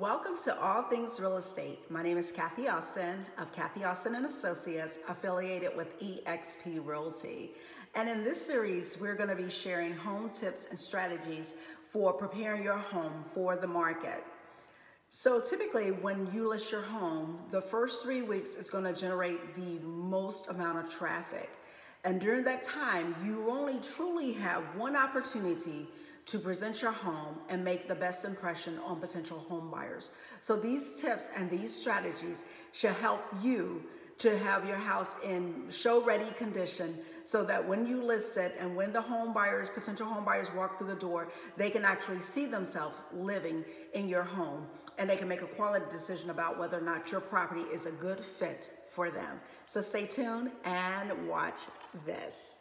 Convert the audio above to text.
Welcome to All Things Real Estate. My name is Kathy Austin of Kathy Austin and Associates, affiliated with eXp Realty. And in this series, we're going to be sharing home tips and strategies for preparing your home for the market. So typically when you list your home, the first three weeks is going to generate the most amount of traffic. And during that time, you only truly have one opportunity to present your home and make the best impression on potential home buyers. So these tips and these strategies should help you to have your house in show ready condition so that when you list it and when the home buyers, potential home buyers walk through the door, they can actually see themselves living in your home and they can make a quality decision about whether or not your property is a good fit for them. So stay tuned and watch this.